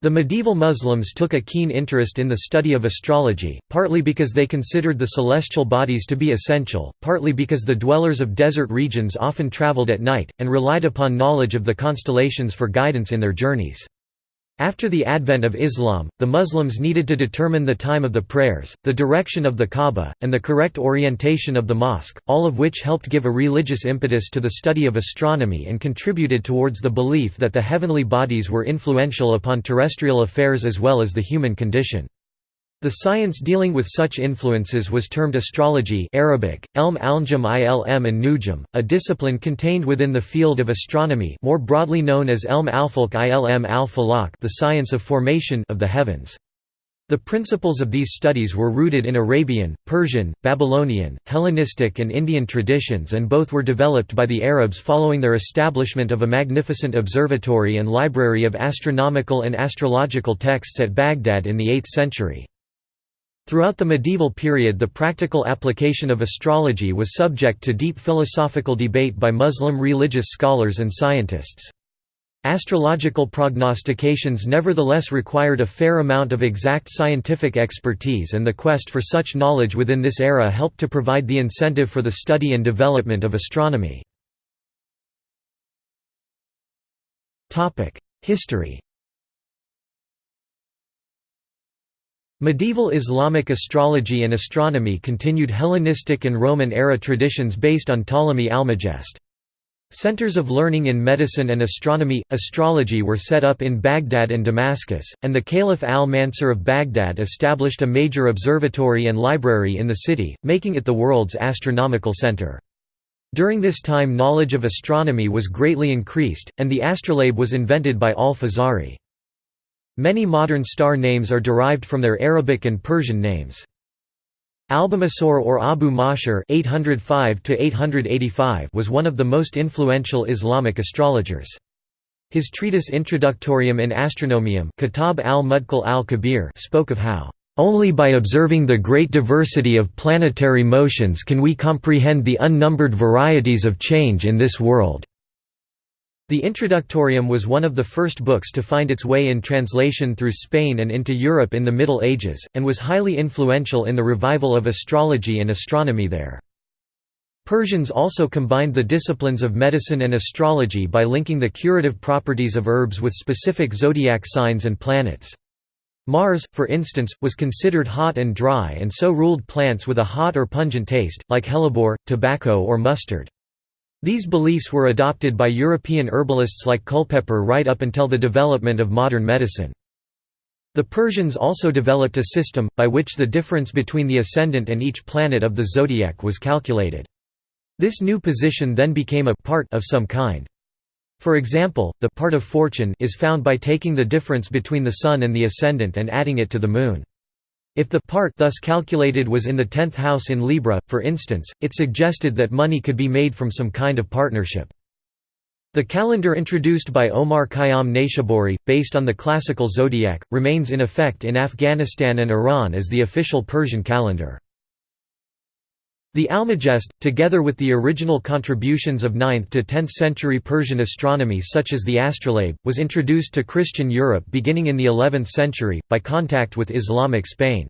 The medieval Muslims took a keen interest in the study of astrology, partly because they considered the celestial bodies to be essential, partly because the dwellers of desert regions often traveled at night, and relied upon knowledge of the constellations for guidance in their journeys. After the advent of Islam, the Muslims needed to determine the time of the prayers, the direction of the Kaaba, and the correct orientation of the mosque, all of which helped give a religious impetus to the study of astronomy and contributed towards the belief that the heavenly bodies were influential upon terrestrial affairs as well as the human condition. The science dealing with such influences was termed astrology Arabic, elm alnjum ilm and nujum, a discipline contained within the field of astronomy more broadly known as elm alfalk ilm al the science of formation of the heavens. The principles of these studies were rooted in Arabian, Persian, Babylonian, Hellenistic and Indian traditions and both were developed by the Arabs following their establishment of a magnificent observatory and library of astronomical and astrological texts at Baghdad in the 8th century. Throughout the medieval period the practical application of astrology was subject to deep philosophical debate by Muslim religious scholars and scientists. Astrological prognostications nevertheless required a fair amount of exact scientific expertise and the quest for such knowledge within this era helped to provide the incentive for the study and development of astronomy. History Medieval Islamic astrology and astronomy continued Hellenistic and Roman-era traditions based on Ptolemy Almagest. Centers of learning in medicine and astronomy, astrology were set up in Baghdad and Damascus, and the Caliph al-Mansur of Baghdad established a major observatory and library in the city, making it the world's astronomical center. During this time knowledge of astronomy was greatly increased, and the astrolabe was invented by al-Fazari. Many modern star names are derived from their Arabic and Persian names. Albumasor or Abu Mashar (805–885) was one of the most influential Islamic astrologers. His treatise Introductorium in Astronomiam Kitab al-Mudkhal al-Kabir spoke of how only by observing the great diversity of planetary motions can we comprehend the unnumbered varieties of change in this world. The Introductorium was one of the first books to find its way in translation through Spain and into Europe in the Middle Ages, and was highly influential in the revival of astrology and astronomy there. Persians also combined the disciplines of medicine and astrology by linking the curative properties of herbs with specific zodiac signs and planets. Mars, for instance, was considered hot and dry and so ruled plants with a hot or pungent taste, like hellebore, tobacco or mustard. These beliefs were adopted by European herbalists like Culpeper right up until the development of modern medicine. The Persians also developed a system, by which the difference between the ascendant and each planet of the zodiac was calculated. This new position then became a part of some kind. For example, the part of fortune is found by taking the difference between the Sun and the ascendant and adding it to the Moon. If the part thus calculated was in the tenth house in Libra, for instance, it suggested that money could be made from some kind of partnership. The calendar introduced by Omar Khayyam Nayshaburi, based on the classical zodiac, remains in effect in Afghanistan and Iran as the official Persian calendar. The Almagest, together with the original contributions of 9th to 10th century Persian astronomy such as the astrolabe, was introduced to Christian Europe beginning in the 11th century, by contact with Islamic Spain.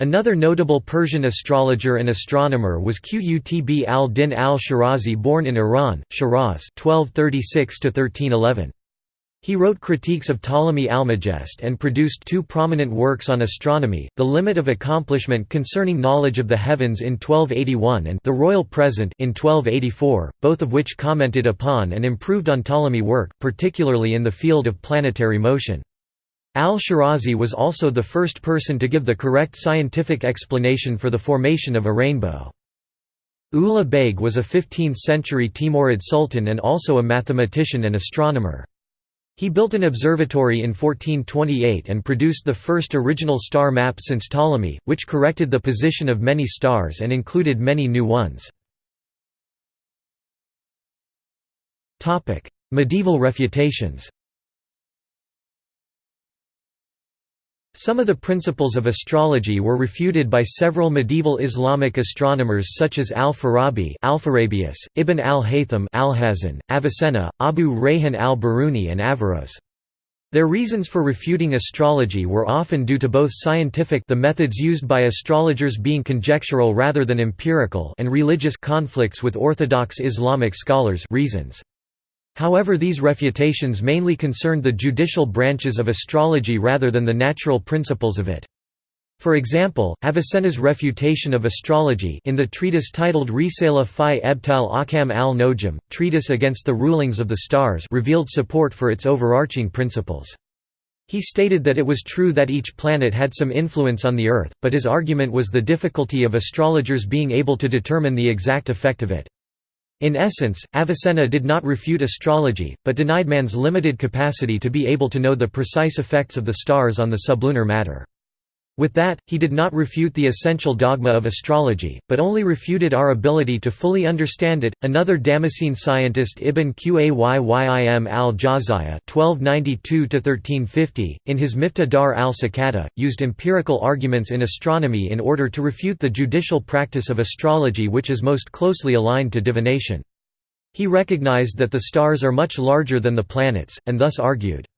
Another notable Persian astrologer and astronomer was Qutb al-Din al-Shirazi born in Iran, Shiraz 1236 1311. He wrote critiques of Ptolemy Almagest and produced two prominent works on astronomy, The Limit of Accomplishment Concerning Knowledge of the Heavens in 1281 and The Royal Present in 1284, both of which commented upon and improved on Ptolemy work, particularly in the field of planetary motion. Al-Shirazi was also the first person to give the correct scientific explanation for the formation of a rainbow. Ulugh Beg was a 15th-century Timurid sultan and also a mathematician and astronomer. He built an observatory in 1428 and produced the first original star map since Ptolemy, which corrected the position of many stars and included many new ones. Medieval refutations Some of the principles of astrology were refuted by several medieval Islamic astronomers such as al-Farabi Alpharabius, Ibn al-Haytham Alhazen, Avicenna, Abu Rayhan al-Biruni and Averroes. Their reasons for refuting astrology were often due to both scientific the methods used by astrologers being conjectural rather than empirical and religious conflicts with orthodox Islamic scholars reasons. However these refutations mainly concerned the judicial branches of astrology rather than the natural principles of it. For example, Avicenna's refutation of astrology in the treatise titled Risala fi Ebtal Ahkam al-Nojum, treatise against the rulings of the stars revealed support for its overarching principles. He stated that it was true that each planet had some influence on the Earth, but his argument was the difficulty of astrologers being able to determine the exact effect of it. In essence, Avicenna did not refute astrology, but denied man's limited capacity to be able to know the precise effects of the stars on the sublunar matter. With that, he did not refute the essential dogma of astrology, but only refuted our ability to fully understand it. Another Damascene scientist Ibn Qayyim al-Jawziyya (1292–1350), in his Miftah Dar al-Sakata, used empirical arguments in astronomy in order to refute the judicial practice of astrology, which is most closely aligned to divination. He recognized that the stars are much larger than the planets, and thus argued.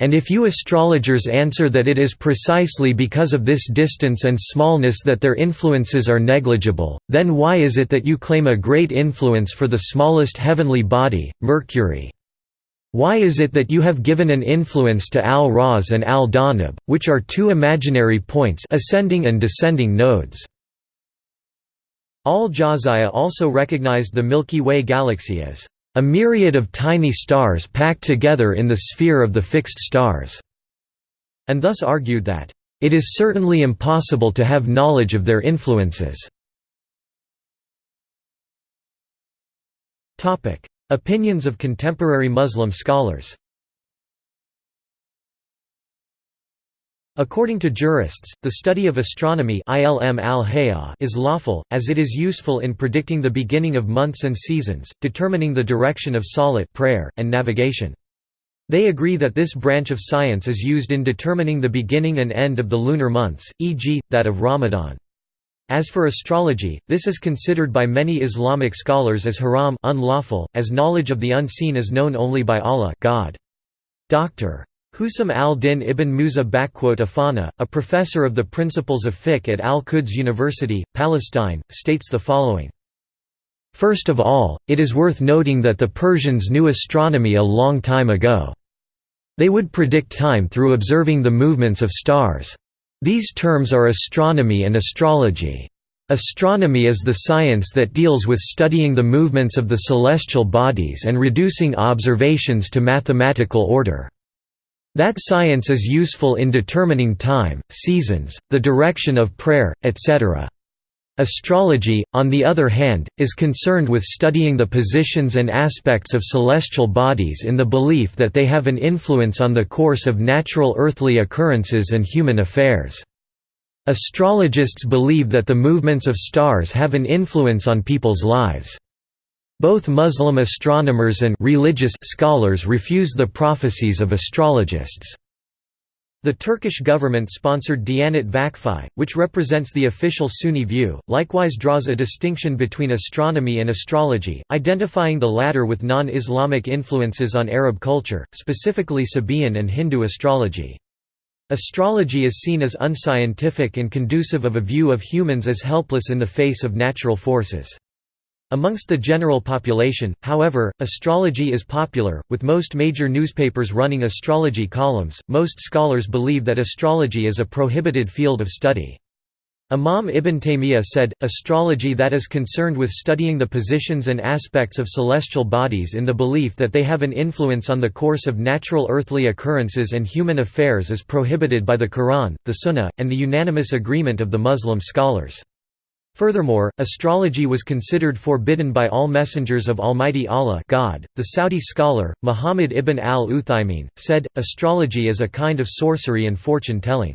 And if you astrologers answer that it is precisely because of this distance and smallness that their influences are negligible, then why is it that you claim a great influence for the smallest heavenly body, Mercury? Why is it that you have given an influence to Al-Raz and Al-Dhanab, which are two imaginary points ascending and descending nodes? Al-Jawziyya also recognized the Milky Way galaxy as a myriad of tiny stars packed together in the sphere of the fixed stars", and thus argued that, "...it is certainly impossible to have knowledge of their influences." Opinions of contemporary Muslim scholars According to jurists, the study of astronomy is lawful, as it is useful in predicting the beginning of months and seasons, determining the direction of salat prayer, and navigation. They agree that this branch of science is used in determining the beginning and end of the lunar months, e.g., that of Ramadan. As for astrology, this is considered by many Islamic scholars as haram unlawful, as knowledge of the unseen is known only by Allah God. Dr. Husam al-Din ibn Musa Afana, a professor of the principles of fiqh at Al-Quds University, Palestine, states the following. First of all, it is worth noting that the Persians knew astronomy a long time ago. They would predict time through observing the movements of stars. These terms are astronomy and astrology. Astronomy is the science that deals with studying the movements of the celestial bodies and reducing observations to mathematical order. That science is useful in determining time, seasons, the direction of prayer, etc. Astrology, on the other hand, is concerned with studying the positions and aspects of celestial bodies in the belief that they have an influence on the course of natural earthly occurrences and human affairs. Astrologists believe that the movements of stars have an influence on people's lives. Both Muslim astronomers and religious scholars refuse the prophecies of astrologists. The Turkish government-sponsored Diyanet Vakfi, which represents the official Sunni view, likewise draws a distinction between astronomy and astrology, identifying the latter with non-Islamic influences on Arab culture, specifically Sabaean and Hindu astrology. Astrology is seen as unscientific and conducive of a view of humans as helpless in the face of natural forces. Amongst the general population, however, astrology is popular, with most major newspapers running astrology columns. Most scholars believe that astrology is a prohibited field of study. Imam Ibn Taymiyyah said, astrology that is concerned with studying the positions and aspects of celestial bodies in the belief that they have an influence on the course of natural earthly occurrences and human affairs is prohibited by the Quran, the Sunnah, and the unanimous agreement of the Muslim scholars. Furthermore, astrology was considered forbidden by all messengers of Almighty Allah God. .The Saudi scholar, Muhammad ibn al-Uthaymin, said, astrology is a kind of sorcery and fortune-telling.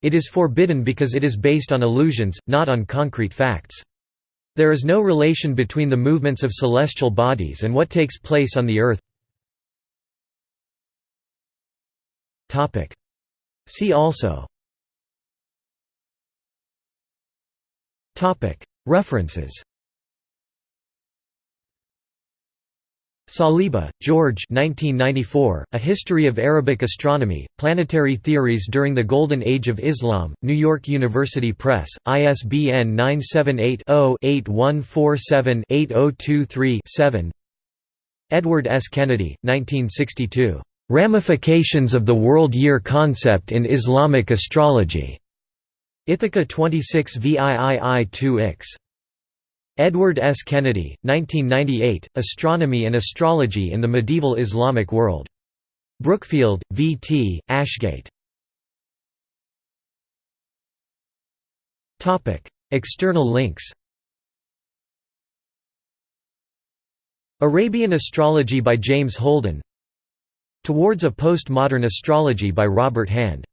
It is forbidden because it is based on illusions, not on concrete facts. There is no relation between the movements of celestial bodies and what takes place on the earth. See also References Saliba, George 1994, A History of Arabic Astronomy, Planetary Theories During the Golden Age of Islam, New York University Press, ISBN 978-0-8147-8023-7 Edward S. Kennedy, 1962. "'Ramifications of the World Year Concept in Islamic Astrology' Ithaca 26 VIII 2 Ix. Edward S. Kennedy, 1998, Astronomy and Astrology in the Medieval Islamic World. Brookfield, V. T., Ashgate. External links Arabian Astrology by James Holden Towards a Postmodern Astrology by Robert Hand